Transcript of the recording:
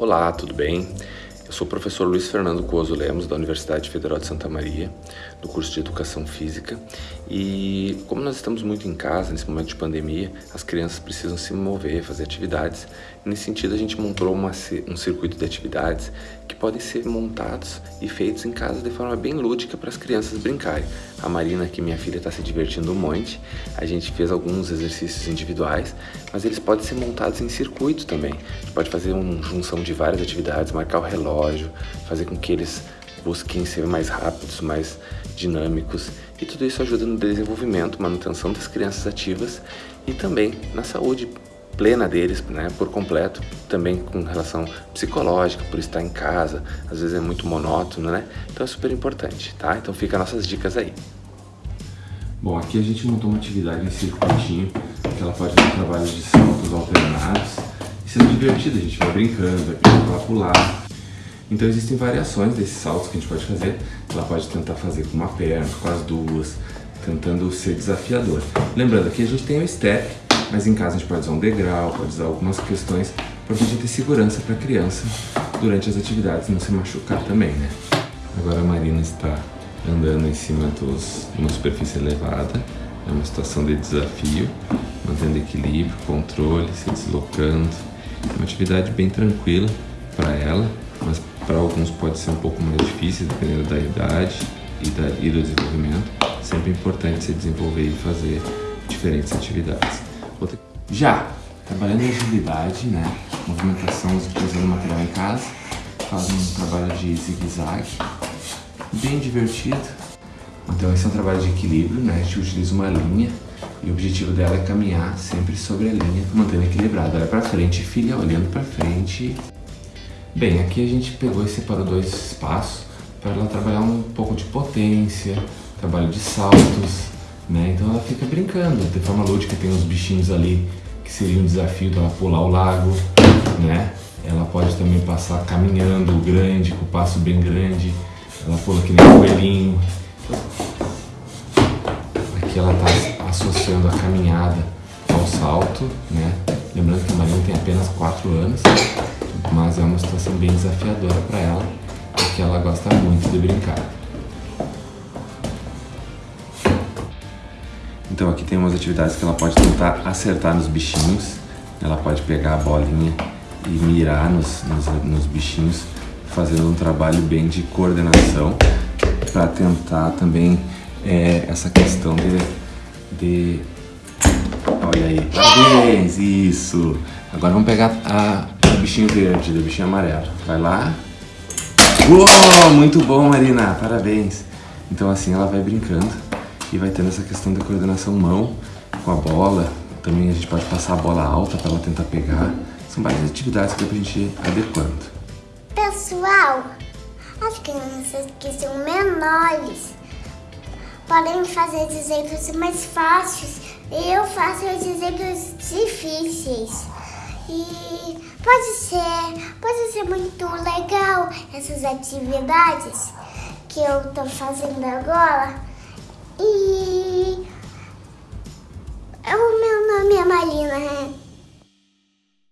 Olá, tudo bem? Eu sou o professor Luiz Fernando Coso Lemos, da Universidade Federal de Santa Maria, do curso de Educação Física. E como nós estamos muito em casa, nesse momento de pandemia, as crianças precisam se mover, fazer atividades. Nesse sentido, a gente montou uma, um circuito de atividades que podem ser montados e feitos em casa de forma bem lúdica para as crianças brincarem. A Marina, que minha filha, está se divertindo um monte. A gente fez alguns exercícios individuais, mas eles podem ser montados em circuito também. A gente pode fazer uma junção de várias atividades, marcar o relógio, relógio, fazer com que eles busquem ser mais rápidos, mais dinâmicos e tudo isso ajuda no desenvolvimento, manutenção das crianças ativas e também na saúde plena deles, né, por completo, também com relação psicológica, por estar em casa, às vezes é muito monótono, né? Então é super importante, tá? Então fica nossas dicas aí. Bom, aqui a gente montou uma atividade em circuitinho, que ela pode fazer trabalhos de saltos alternados, e sendo divertido, a gente vai brincando, vai pedindo pra pular, então existem variações desses saltos que a gente pode fazer. Ela pode tentar fazer com uma perna, com as duas, tentando ser desafiador. Lembrando que a gente tem o step, mas em casa a gente pode usar um degrau, pode usar algumas questões para gente ter segurança para a criança durante as atividades, não se machucar também, né? Agora a Marina está andando em cima dos, uma superfície elevada, é uma situação de desafio, mantendo equilíbrio, controle, se deslocando. É uma atividade bem tranquila para ela, mas para alguns pode ser um pouco mais difícil, dependendo da idade e, da, e do desenvolvimento. Sempre é importante se desenvolver e fazer diferentes atividades. Outra... Já trabalhando em agilidade, né? movimentação usando material em casa, faz um trabalho de zigue-zague, bem divertido. Então esse é um trabalho de equilíbrio, né? a gente utiliza uma linha e o objetivo dela é caminhar sempre sobre a linha, mantendo equilibrado. Olha para frente, filha, olhando para frente. Bem, aqui a gente pegou e separou dois espaços para ela trabalhar um pouco de potência, trabalho de saltos, né? Então ela fica brincando, de forma lúdica tem uns bichinhos ali que seria um desafio dela pular o lago, né? Ela pode também passar caminhando grande, com o passo bem grande, ela pula que nem um coelhinho. Aqui ela está associando a caminhada ao salto, né? Lembrando que a Marina tem apenas 4 anos, mas é uma situação bem desafiadora para ela, porque ela gosta muito de brincar. Então aqui tem umas atividades que ela pode tentar acertar nos bichinhos, ela pode pegar a bolinha e mirar nos, nos, nos bichinhos, fazendo um trabalho bem de coordenação para tentar também é, essa questão de, de... Olha aí, parabéns, isso! Agora vamos pegar a, bichinho verde, do bichinho amarelo. Vai lá. Uou, muito bom, Marina. Parabéns. Então assim ela vai brincando e vai tendo essa questão da coordenação mão com a bola. Também a gente pode passar a bola alta para ela tentar pegar. São várias atividades que dá pra gente ir adequando. Pessoal, as crianças que são menores podem fazer exemplos mais fáceis. Eu faço os exemplos difíceis. E pode ser, pode ser muito legal essas atividades que eu tô fazendo agora. E o meu nome é Marina, né?